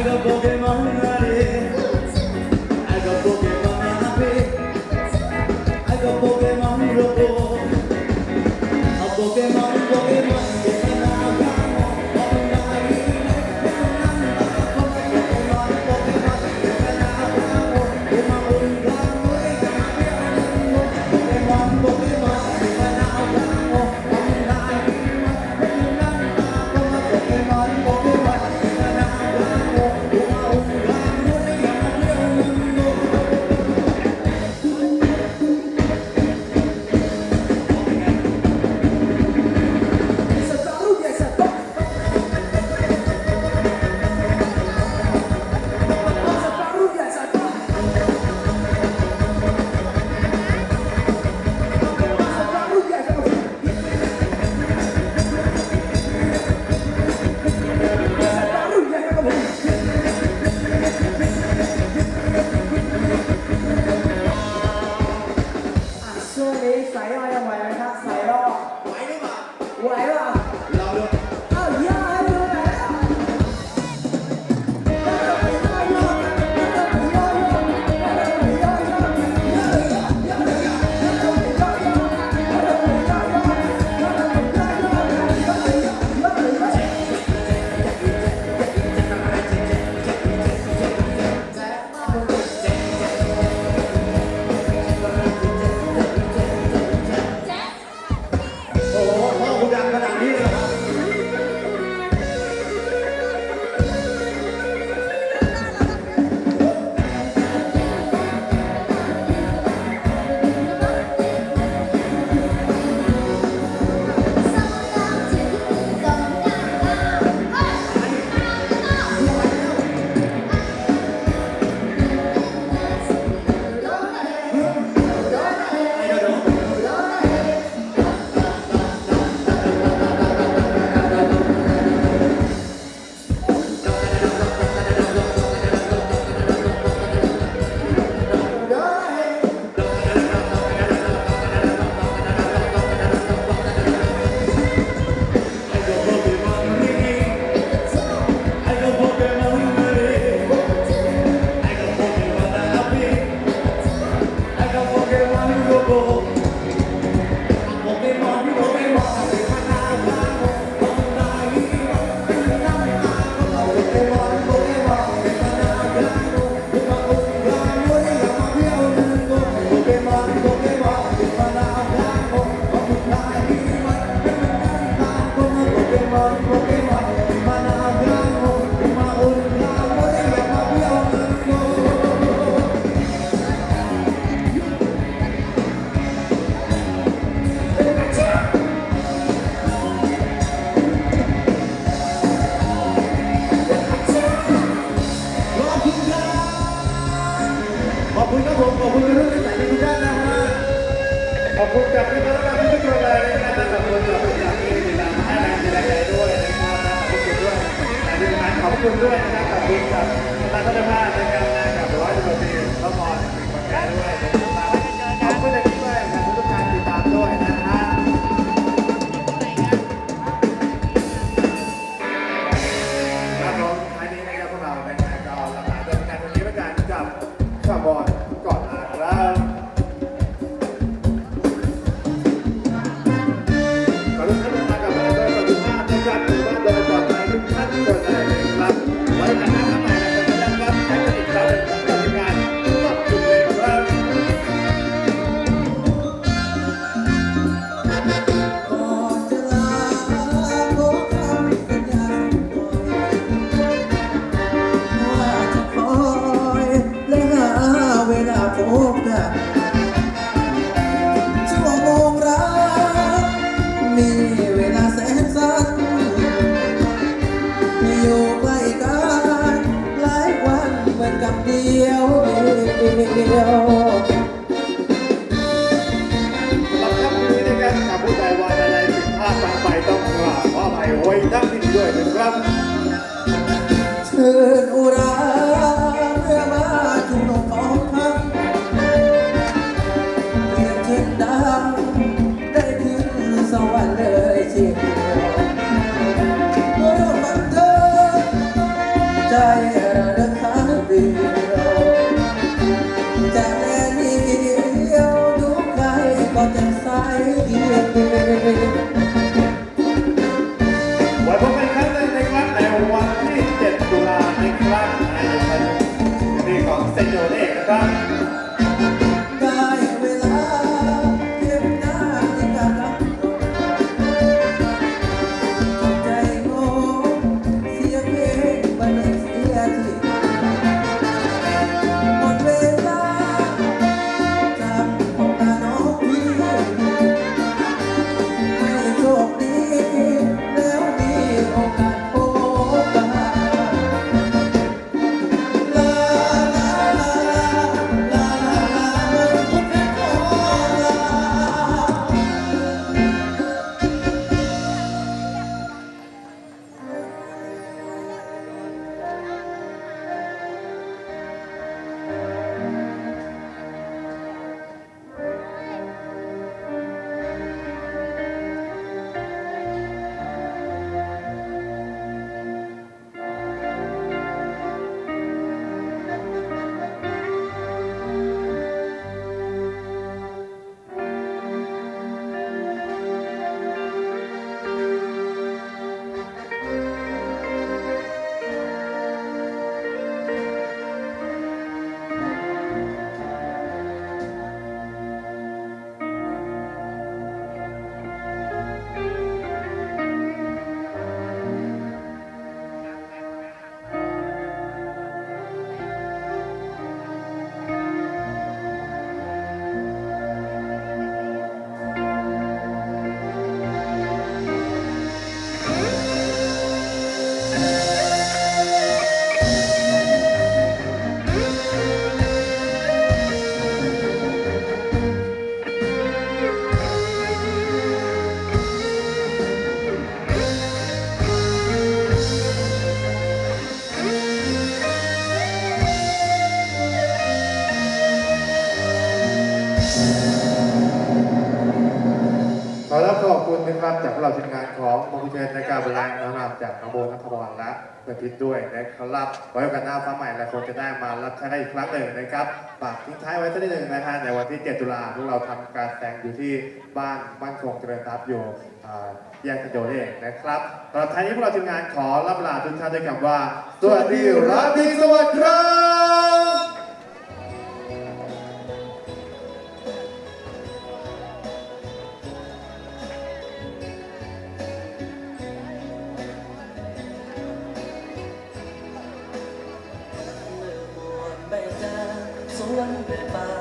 I go. อบคุณด้วยนะครับกับคุณกับท่านท่านผู้นะครับนะกับร้อยตำรวจตรีพระพรมีคนแก่ด้วยขอบคุณด้วยครับทุการติดตามด้วยนะฮะครับผมท้ายนี้นะครับพวกเรานะครัก็ลาเดินการวันนี้แล้วกันกับข้าวบอล ขออภั โขอบขอบคุณนะครับจากพวกเราทีมงานของมงคลเชนในการบรรลังนำจากน้องโบนัทวรและเพื่อนพิษด้วยนะครับไว้กาสหน้าฟ้าใหม่และคงจะได้มารับใช้กันอีกครั้งหนึ่งนะครับฝากทิ้งท้ายไว้สักนิดหนึ่งนะฮะในวันที่ 7 ตุลาพวกเราทำการแสดงอยู่ที่บ้านมั่นคงเจริญทรัพย์อยู่แยกกันโยเองนะครับตอนท้ายนี้พวกเราทีมงานขอรับลาทุกท่านด้วยคำว่าสวัสดีราตรีสวัสดิ์ครับ สว